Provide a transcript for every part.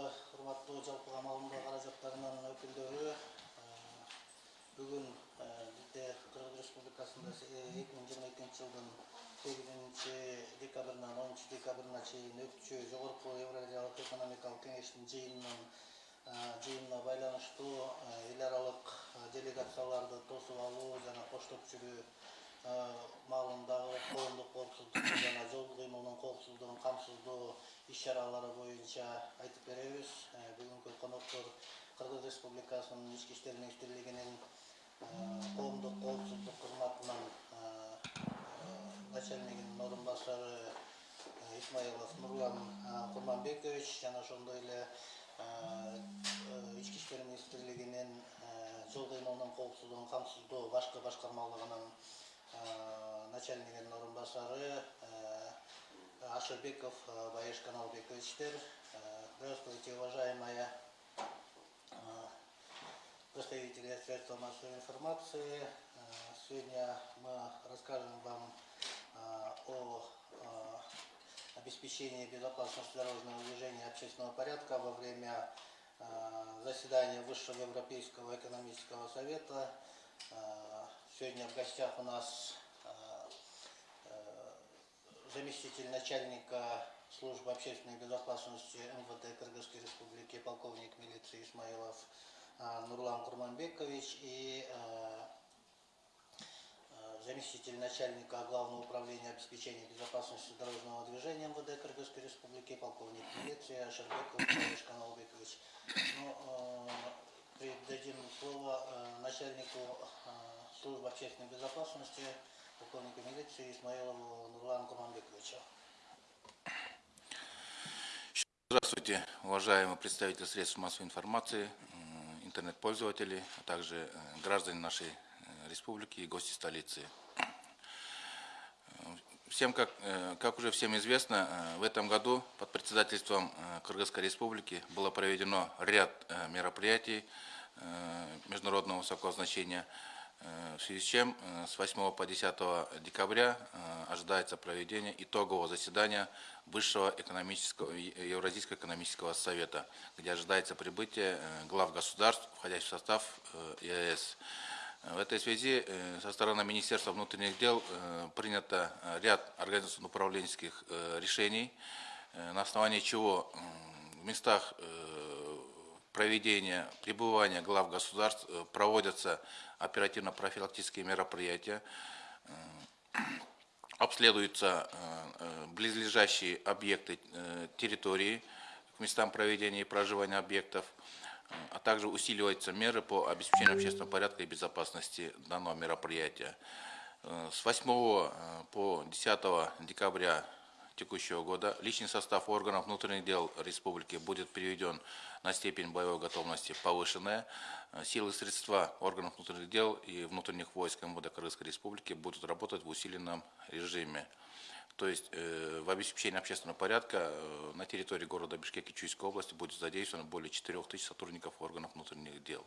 урматтуу жалпыга маалымдоо каражаттарынын өкүлдөрү бүгүн бизде кыргыз республикасында эки миң жыйырма экинчи жылдын сегизинчи декабрынан онунчу декабрына чейин өтчү жогорку евразиялык экономикалык кеңештин жыйынынын жыйынына байланыштуу эл аралык делегацияларды тосуп алуу жана коштоп жүрүү маалындагы коомдук коопсуздукту жана жол кыймылынын коопсуздугун камсыздоо иш чаралары боюнча айтып беребиз бүгүнкү коноктор кыргыз республикасынын ички иштер министрлигинин коомдук коопсуздук кызматынын начальнигинин орун басары исмаилов нурлан курманбекович жана ошондой эле ички иштер министрлигинин жол кыймылынын коопсуздугун камсыздоо башкы башкармалыгынын начальнигинин орун басары Ашербеков Баеш Каналбековичтер. Здравствуйте, уважаемая представители средств массовой информации. Сегодня мы расскажем вам о обеспечении безопасности дорожного движения общественного порядка во время заседания Высшего Европейского экономического совета. Сегодня в гостях у нас заместитель начальника службы общественной безопасности МВД Кыргызской Республики, полковник милиции Исмаилов Нурлан Курманбекович и заместитель начальника Главного управления обеспечения безопасности дорожного движения МВД Кыргызской Республики, полковник милиции Ашербеков Ильич Каналбекович. Ну, передадим слово начальнику службы общественной безопасности полковника милиции Исмаилову Нурлану Курманбековичу. Здравствуйте, уважаемые представители средств массовой информации, интернет-пользователи, а также э, граждане нашей э, республики и гости столицы. Всем, как, э, как уже всем известно, в этом году под председательством Кыргызской республики было проведено ряд мероприятий международного высокого значения – в связи с чем э, с 8 по 10 декабря э, ожидается проведение итогового заседания Высшего экономического, Евразийского экономического совета, где ожидается прибытие глав государств, входящих в состав ЕС. В этой связи со стороны Министерства внутренних дел принято ряд организационно-управленческих решений, на основании чего в местах проведения, пребывания глав государств проводятся оперативно-профилактические мероприятия, э, обследуются э, э, близлежащие объекты территории к местам проведения и проживания объектов, а также усиливаются меры по обеспечению общественного порядка и безопасности данного мероприятия. С 8 по 10 декабря текущего года личный состав органов внутренних дел республики будет переведен на степень боевой готовности повышенная. Силы и средства органов внутренних дел и внутренних войск МВД Кыргызской республики будут работать в усиленном режиме. То есть э, в обеспечении общественного порядка э, на территории города Бишкек и Чуйской области будет задействовано более 4 тысяч сотрудников органов внутренних дел.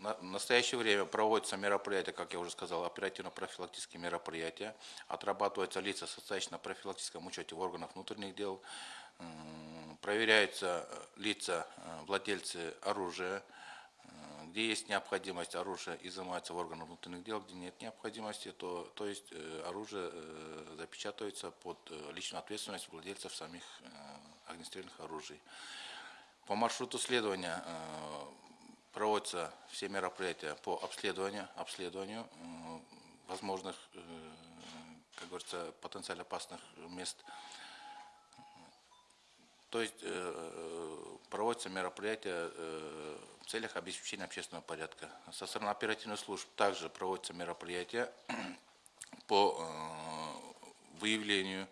В настоящее время проводятся мероприятия, как я уже сказал, оперативно-профилактические мероприятия. Отрабатываются лица, состоящие на профилактическом учете в органах внутренних дел. Проверяются э, лица, э, владельцы оружия. Э, где есть необходимость, оружия изымается в органах внутренних дел. Где нет необходимости, то, то есть оружие запечатывается под личную ответственность владельцев самих огнестрельных оружий. По маршруту следования проводятся все мероприятия по обследованию, обследованию возможных, э, как говорится, потенциально опасных мест. То есть э, проводятся мероприятия э, в целях обеспечения общественного порядка. Со стороны оперативных служб также проводятся мероприятия по выявлению,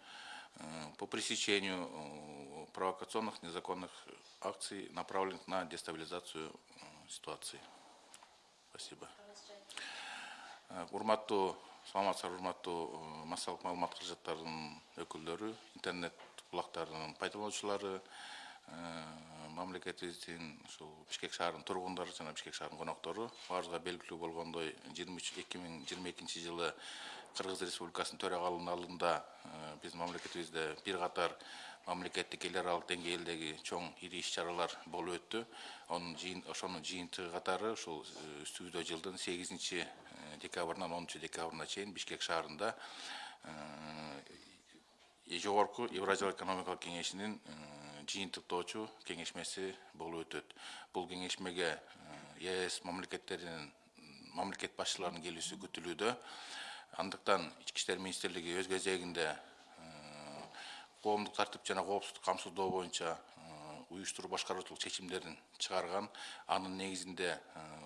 по пресечению провокационных незаконных акций, направленных на дестабилизацию ситуации. Спасибо. урматтуу саламатсыздар урматтуу массалык маалымат каражаттарынын өкүлдөрү интернет булактарынын пайдалануучулары мамлекетибиздин ушул бишкек шаарынын тургундары жана бишкек шаарынын коноктору баарыбызга белгилүү болгондой жыйырма үч эки миң жыйырма экинчи жылы кыргыз республикасынын төрагалыгынын алдында биздин мамлекетибизде бир катар мамлекеттик эл аралык деңгээлдеги чоң ири иш чаралар болуп өттү. Онун жыйын ошонун жыйынтыгы катары ушул үстүбүздө жылдын сегизинчи декабрынан онунчу декабрына чейин бишкек шаарында жогорку евразиялык экономикалык кеңешинин жыйынтыктоочу кеңешмеси болуп өтөт. Бул кеңешмеге ес мамлекеттеринин мамлекет башчыларынын келүүсү күтүлүүдө андыктан ички иштер министрлиги өз кезегинде коомдук тартип жана коопсуздук камсыздоо боюнча уюштуруу башкаруучулук чечимдерин чыгарган анын негизинде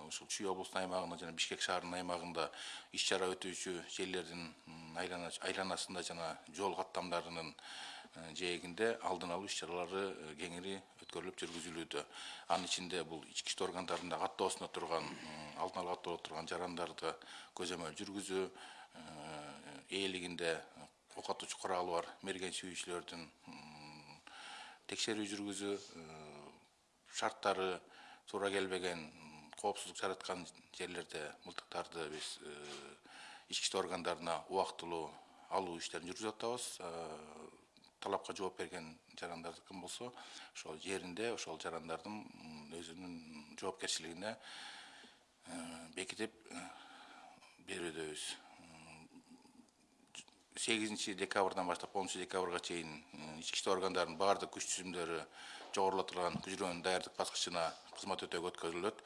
ушул чүй облусунун аймагында жана бишкек шаарынын аймагында иш чара өтүүчү жерлердин айланасында жана жол каттамдарынын жээгинде алдын алуу иш чаралары кеңири өткөрүлүп жүргүзүлүүдө. Анын ичинде бул ички иштер органдарында каттоосунда турган алдын ала каттоодо турган жарандарды көзөмөл жүргүзүү ээлигинде окутуучу куралы бар. Мерген сүйүүчүлөрдүн текшерүү жүргүзүү шарттары туура келбеген коопсуздук жараткан жерлерде мылтыктарды биз ички иштер органдарына убактылуу алуу иштерин жүргүзүп атабыз. Талапка жооп берген жарандар болсо ошол жеринде ошол жарандардын өзүнүн жоопкерчилигине бекитип берүүдөбүз сегізінші декабрдан бастап оныншы декабрьға чейін ішкі істер органдарының барлық күш тізімдері жоғарылатылған күжірен даярдық басқышына қызмет өтеуге өткізіледі.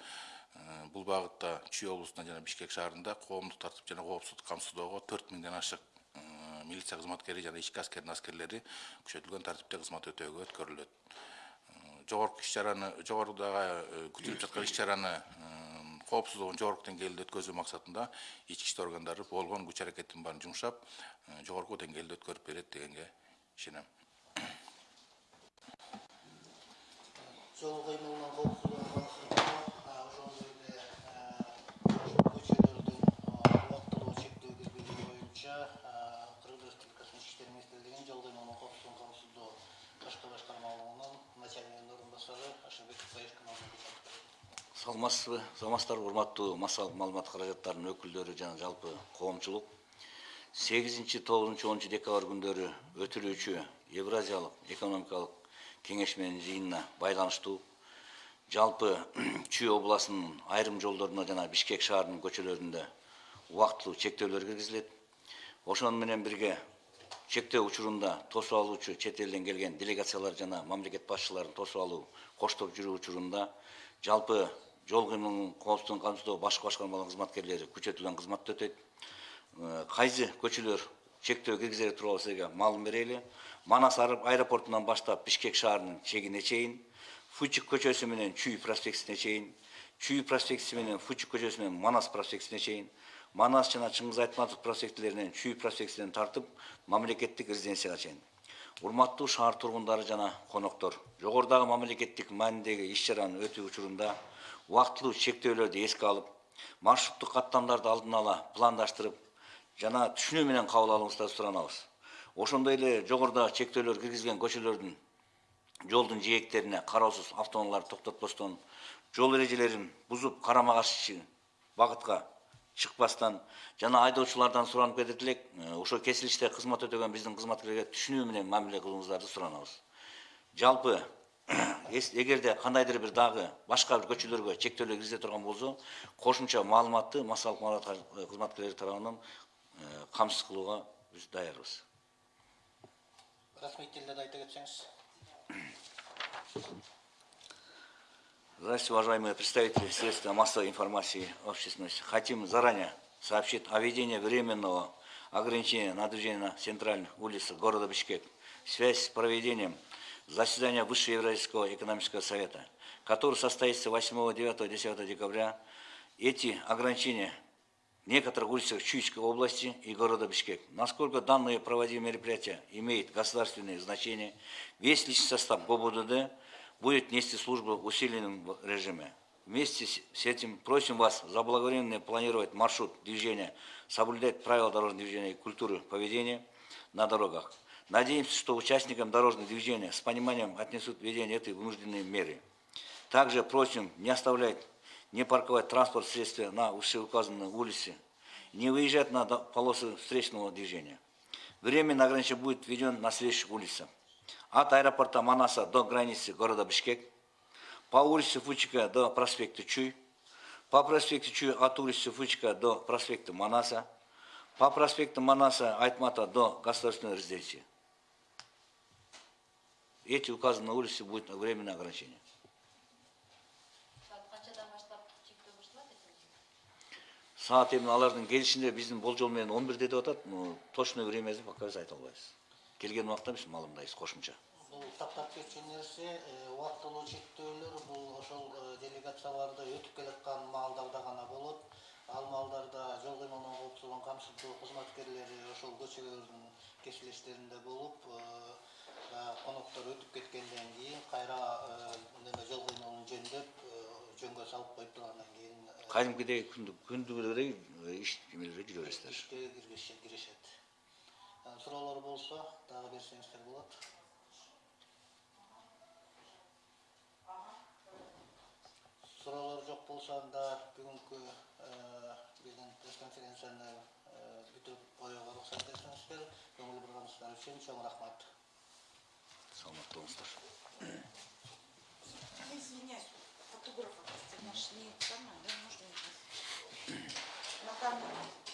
Бұл бағытта чүй облысында және бішкек шаарында қоғамдық тәртіп және қауіпсіздікті камсыздоого төрт мыңдан ашық милиция қызметкері және ішкі әскердің әскерлері күшейтілген тәртіпте қызмет өтеуге өткізіледі. Жоғарғы іс шараны жоғарыдағы күтіліп жатқан іс шараны қауіпсіздігін жоғарғы деңгейде өткізу мақсатында ішкі істер органдары болған күш әрекеттің барын жұмсап жогорку деңгээлде өткөрүп берет дегенге ишенем. Жол кыймылынын коопсуздугун ошондой эле көчөлөрдүн убактылуу чектөө киргизүү боюнча кыргыз республикасынын ички иштер министрлигинин жол кыймылынын коопсуздугун камсыздоо башкы башкармалыгынын начальнигинин орун басары ашырбеков баешкин саламатсызбы? Саламатсыздарбы урматтуу массалык маалымат каражаттарынын өкүлдөрү жана жалпы коомчулук сегизинчи тогузунчу онунчу декабрь күндөрү өтүлүүчү евразиялык экономикалык кеңешменин жыйынына байланыштуу жалпы чүй областынын айрым жолдоруна жана бишкек шаарынын көчөлөрүндө убактылуу чектөөлөр киргизилет. Ошону менен бирге чектөө учурунда тосуп алуучу чет элден келген делегациялар жана мамлекет башчыларын тосуп алуу коштоп жүрүү учурунда жалпы жол кыймылынын коопсуздугун камсыздоо башкы башкармаларынын кызматкерлери күчөтүлгөн кызматты өтөйт. Кайсы көчөлөр чектөө киргизери тууралуу силерге маалым берели манас аэропортунан баштап бишкек шаарынын чегине чейин фучик көчөсү менен чүй проспектисине чейин чүй проспектиси менен фучик көчөсү менен манас проспектисине чейин манас жана чыңгыз айтматов проспектилеринен чүй проспектисинен тартып мамлекеттик резиденцияга чейин урматтуу шаар тургундары жана коноктор жогорудагы мамлекеттик маанидеги иш чаранын өтүү учурунда убактылуу чектөөлөрдү эске алып маршруттук каттамдарды алдын ала пландаштырып жана түшүнүү менен кабыл алууңуздарды суранабыз ошондой эле жогоруда чектөөлөр киргизилген көчөлөрдүн жолдун жээктерине кароосуз автоунааларды токтотпостон жол эрежелерин бузуп карама каршы багытка чыкпастан жана айдоочулардан суранып кетет элек ошол кесилиште кызмат өтөгөн биздин кызматкерлерге түшүнүү менен мамиле кылууңуздарды суранабыз жалпы эгерде кандайдыр бир дагы башка бир көчөлөргө чектөөлөр киргизе турган болсо кошумча маалыматты массалык маалымат кызматкерлери тарабынан камсыз кылууга биз даярбыз расмий тилде айта кетсеңиз Здравствуйте, уважаемые представители средств массовой информации общественности. Хотим заранее сообщить о введении временного ограничения на движение на центральных улицах города Бишкек в связи с проведением заседания Высшего Евразийского экономического совета, который состоится 8, 9, 10 декабря. Эти ограничения некоторых улицах Чуйской области и города Бишкек. Насколько данные проводимые мероприятия имеют государственное значение, весь личный состав ГОБУДД будет нести службу в усиленном режиме. Вместе с этим просим вас заблаговременно планировать маршрут движения, соблюдать правила дорожного движения и культуры поведения на дорогах. Надеемся, что участникам дорожного движения с пониманием отнесут введение этой вынужденной меры. Также просим не оставлять, не парковать транспорт средства на вышеуказанной улице, не выезжать на полосы встречного движения. Временно ограничение будет введен на следующих улицах. от аэропорта Манаса до границы города Бишкек, по улице Фучика до проспекта Чуй, по проспекту Чуй от улицы Фучика до проспекта Манаса, по проспекту Манаса Айтмата до государственной резиденции. Эти указанные улицы будет временное ограничение. Саат эми алардын келишинде биздин болжол менен 11 деп атат, но точный времясы пока біз айта албайбыз. Келген убакта биз маалымдайбыз кошумча. Бұл тактап кеткен нерсе убактылуу чектөөлөр бул ошол делегацияларда өтүп келаткан маалдарда гана болот. Ал маалдарда жол кыймылынын коопсуздугун камсыздоо кызматкерлери ошол көчөлөрдүн кесилештеринде болуп, коноктор өтүп кеткенден кийин кайра неме жол кыймылын жөндөп жөнгө салып коюп тургандан кийин кәдімгідей күндік күндігідей ештемелерге жүре бересіздер кіріседі сұраулар болса тағы берсеңіздер болады сұраулар жоқ болса анда бүгінгі біздің пресс конференцияны бүтіп қоюға рұқсат етсеңіздер көңіл бұрғаныңыздар үшін чоң рахмат саламатта болыңыздар извиняюсь фотографа, это наш не да, можно? На камеру.